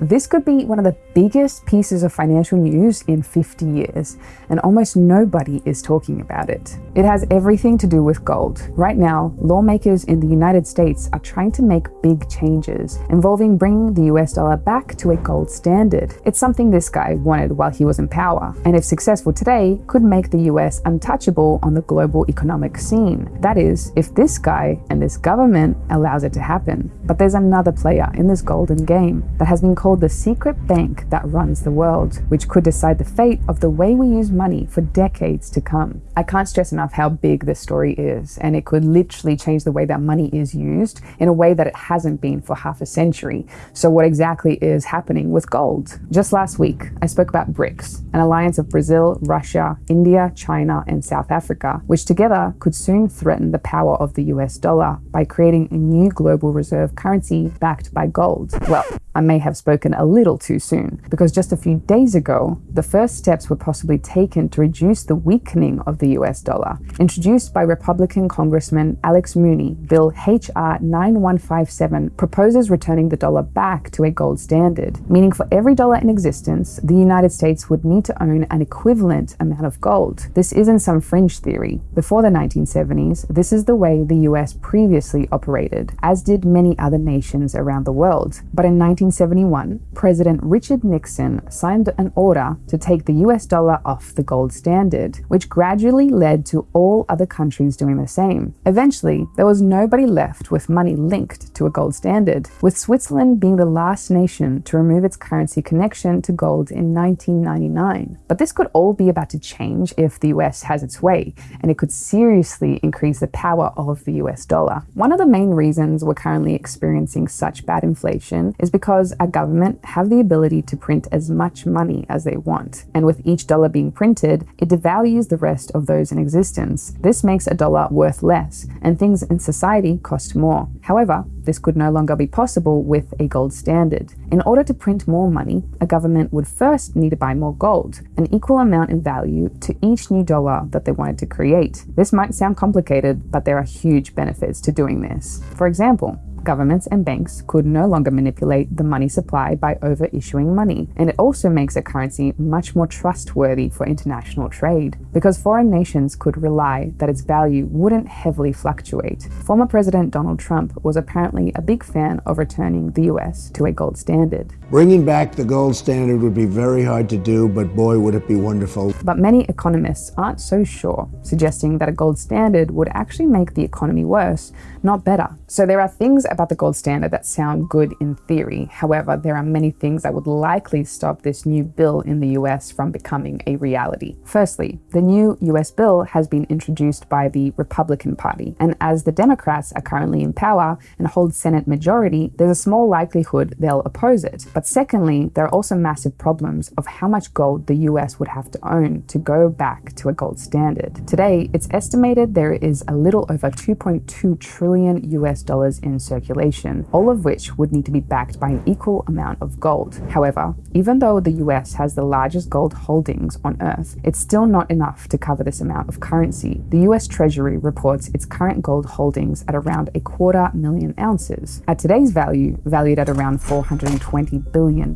This could be one of the biggest pieces of financial news in 50 years, and almost nobody is talking about it. It has everything to do with gold. Right now, lawmakers in the United States are trying to make big changes involving bringing the US dollar back to a gold standard. It's something this guy wanted while he was in power, and if successful today, could make the US untouchable on the global economic scene. That is, if this guy and this government allows it to happen. But there's another player in this golden game that has been called the secret bank that runs the world, which could decide the fate of the way we use money for decades to come. I can't stress enough how big this story is, and it could literally change the way that money is used in a way that it hasn't been for half a century. So what exactly is happening with gold? Just last week, I spoke about BRICS, an alliance of Brazil, Russia, India, China, and South Africa, which together could soon threaten the power of the US dollar by creating a new global reserve currency backed by gold. Well, I may have spoken a little too soon, because just a few days ago, the first steps were possibly taken to reduce the weakening of the US dollar. Introduced by Republican Congressman Alex Mooney, Bill H.R. 9157 proposes returning the dollar back to a gold standard, meaning for every dollar in existence, the United States would need to own an equivalent amount of gold. This isn't some fringe theory. Before the 1970s, this is the way the US previously operated, as did many other nations around the world. But in 1971, President Richard Nixon signed an order to take the US dollar off the gold standard, which gradually led to all other countries doing the same. Eventually, there was nobody left with money linked to a gold standard, with Switzerland being the last nation to remove its currency connection to gold in 1999. But this could all be about to change if the US has its way, and it could seriously increase the power of the US dollar. One of the main reasons we're currently experiencing such bad inflation is because because our government have the ability to print as much money as they want. And with each dollar being printed, it devalues the rest of those in existence. This makes a dollar worth less, and things in society cost more. However, this could no longer be possible with a gold standard. In order to print more money, a government would first need to buy more gold, an equal amount in value to each new dollar that they wanted to create. This might sound complicated, but there are huge benefits to doing this. For example, governments and banks could no longer manipulate the money supply by over-issuing money. And it also makes a currency much more trustworthy for international trade, because foreign nations could rely that its value wouldn't heavily fluctuate. Former President Donald Trump was apparently a big fan of returning the US to a gold standard. Bringing back the gold standard would be very hard to do, but boy, would it be wonderful. But many economists aren't so sure, suggesting that a gold standard would actually make the economy worse, not better. So there are things about the gold standard that sound good in theory. However, there are many things that would likely stop this new bill in the US from becoming a reality. Firstly, the new US bill has been introduced by the Republican Party, and as the Democrats are currently in power and hold Senate majority, there's a small likelihood they'll oppose it. But secondly, there are also massive problems of how much gold the US would have to own to go back to a gold standard. Today, it's estimated there is a little over 2.2 trillion US dollars in circulation circulation, all of which would need to be backed by an equal amount of gold. However, even though the US has the largest gold holdings on Earth, it's still not enough to cover this amount of currency. The US Treasury reports its current gold holdings at around a quarter million ounces. At today's value, valued at around $420 billion.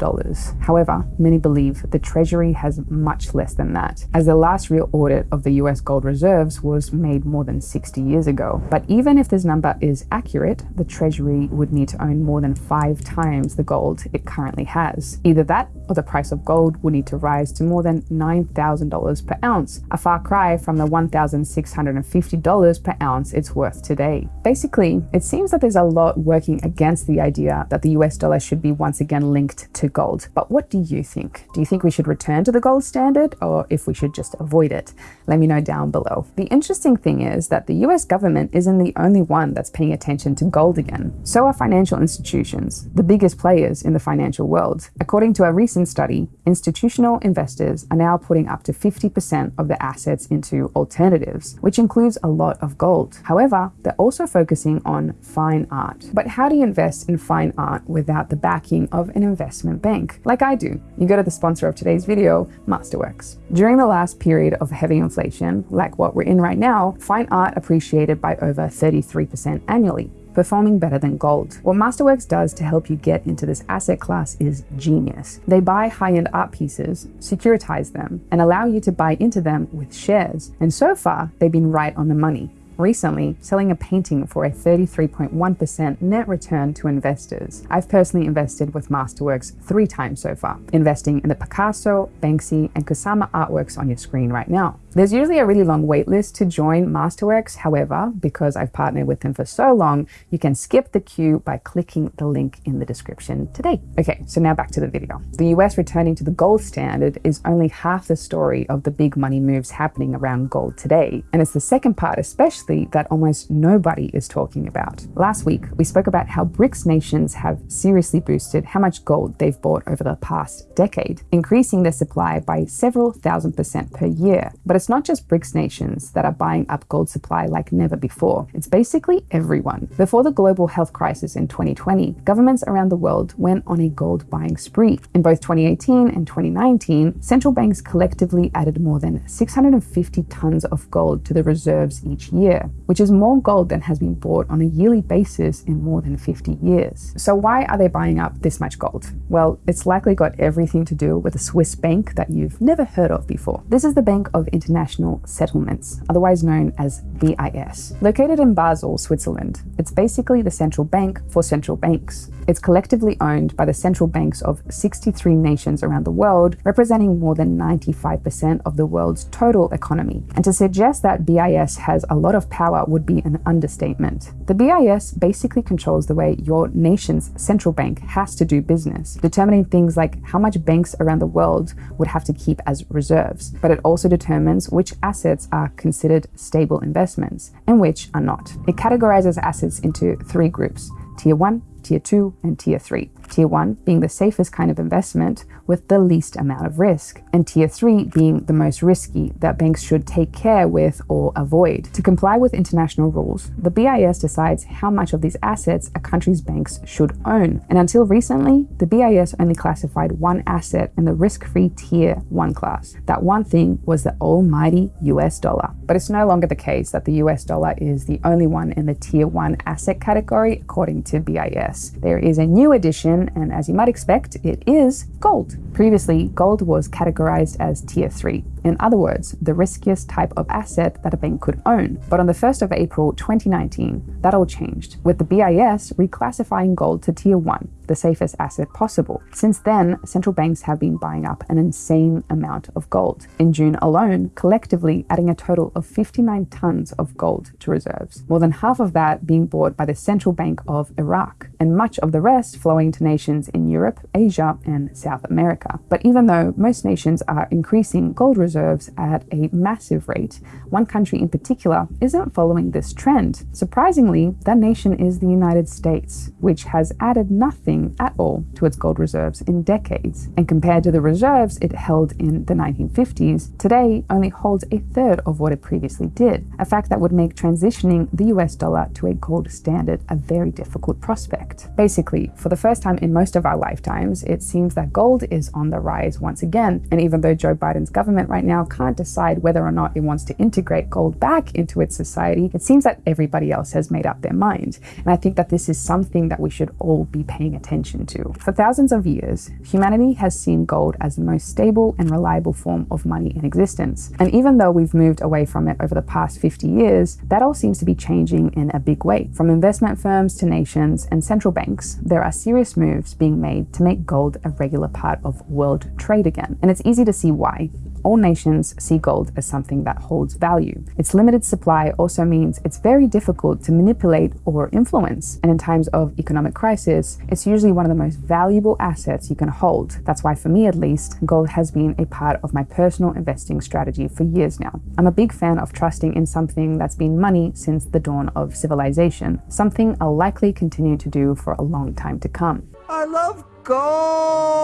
However, many believe the Treasury has much less than that, as the last real audit of the US gold reserves was made more than 60 years ago. But even if this number is accurate, the Treasury Treasury would need to own more than five times the gold it currently has. Either that or the price of gold would need to rise to more than $9,000 per ounce, a far cry from the $1,650 per ounce it's worth today. Basically, it seems that there's a lot working against the idea that the US dollar should be once again linked to gold. But what do you think? Do you think we should return to the gold standard or if we should just avoid it? Let me know down below. The interesting thing is that the US government isn't the only one that's paying attention to gold again. So are financial institutions, the biggest players in the financial world. According to a recent study, institutional investors are now putting up to 50% of their assets into alternatives, which includes a lot of gold. However, they're also focusing on fine art. But how do you invest in fine art without the backing of an investment bank? Like I do. You go to the sponsor of today's video, Masterworks. During the last period of heavy inflation, like what we're in right now, fine art appreciated by over 33% annually. Performing better than gold. What Masterworks does to help you get into this asset class is genius. They buy high-end art pieces, securitize them, and allow you to buy into them with shares. And so far, they've been right on the money recently selling a painting for a 33.1% net return to investors. I've personally invested with Masterworks three times so far, investing in the Picasso, Banksy, and Kusama artworks on your screen right now. There's usually a really long wait list to join Masterworks. However, because I've partnered with them for so long, you can skip the queue by clicking the link in the description today. Okay, so now back to the video. The US returning to the gold standard is only half the story of the big money moves happening around gold today. And it's the second part, especially that almost nobody is talking about. Last week, we spoke about how BRICS nations have seriously boosted how much gold they've bought over the past decade, increasing their supply by several thousand percent per year. But it's not just BRICS nations that are buying up gold supply like never before. It's basically everyone. Before the global health crisis in 2020, governments around the world went on a gold buying spree. In both 2018 and 2019, central banks collectively added more than 650 tons of gold to the reserves each year, which is more gold than has been bought on a yearly basis in more than 50 years. So why are they buying up this much gold? Well, it's likely got everything to do with a Swiss bank that you've never heard of before. This is the Bank of International International Settlements, otherwise known as BIS. Located in Basel, Switzerland, it's basically the central bank for central banks. It's collectively owned by the central banks of 63 nations around the world, representing more than 95% of the world's total economy. And to suggest that BIS has a lot of power would be an understatement. The BIS basically controls the way your nation's central bank has to do business, determining things like how much banks around the world would have to keep as reserves. But it also determines which assets are considered stable investments and which are not. It categorizes assets into three groups, Tier 1, Tier 2, and Tier 3. Tier 1 being the safest kind of investment with the least amount of risk, and Tier 3 being the most risky that banks should take care with or avoid. To comply with international rules, the BIS decides how much of these assets a country's banks should own. And until recently, the BIS only classified one asset in the risk-free Tier 1 class. That one thing was the almighty US dollar. But it's no longer the case that the US dollar is the only one in the Tier 1 asset category, according to BIS. There is a new addition and as you might expect, it is gold. Previously, gold was categorized as tier 3, in other words, the riskiest type of asset that a bank could own. But on the 1st of April 2019, that all changed, with the BIS reclassifying gold to tier 1, the safest asset possible. Since then, central banks have been buying up an insane amount of gold. In June alone, collectively adding a total of 59 tons of gold to reserves, more than half of that being bought by the Central Bank of Iraq, and much of the rest flowing to nations in Europe, Asia, and South America. But even though most nations are increasing gold reserves, reserves at a massive rate. One country in particular isn't following this trend. Surprisingly, that nation is the United States, which has added nothing at all to its gold reserves in decades. And compared to the reserves it held in the 1950s, today only holds a third of what it previously did, a fact that would make transitioning the US dollar to a gold standard a very difficult prospect. Basically, for the first time in most of our lifetimes, it seems that gold is on the rise once again. And even though Joe Biden's government right right now can't decide whether or not it wants to integrate gold back into its society, it seems that everybody else has made up their mind. And I think that this is something that we should all be paying attention to. For thousands of years, humanity has seen gold as the most stable and reliable form of money in existence. And even though we've moved away from it over the past 50 years, that all seems to be changing in a big way. From investment firms to nations and central banks, there are serious moves being made to make gold a regular part of world trade again. And it's easy to see why all nations see gold as something that holds value. Its limited supply also means it's very difficult to manipulate or influence. And in times of economic crisis, it's usually one of the most valuable assets you can hold. That's why for me at least, gold has been a part of my personal investing strategy for years now. I'm a big fan of trusting in something that's been money since the dawn of civilization, something I'll likely continue to do for a long time to come. I love gold!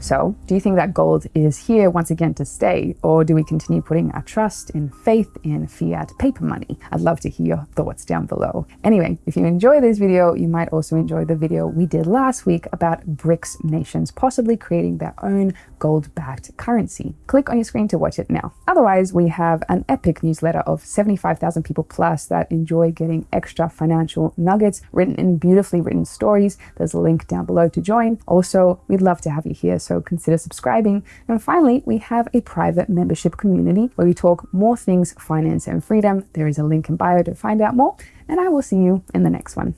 So, do you think that gold is here once again to stay, or do we continue putting our trust in faith in fiat paper money? I'd love to hear your thoughts down below. Anyway, if you enjoy this video, you might also enjoy the video we did last week about BRICS nations possibly creating their own gold-backed currency. Click on your screen to watch it now. Otherwise, we have an epic newsletter of 75,000 people plus that enjoy getting extra financial nuggets written in beautifully written stories. There's a link down below to join. Also, we'd love to have you here, so consider subscribing. And finally, we have a private membership community where we talk more things finance and freedom. There is a link in bio to find out more, and I will see you in the next one.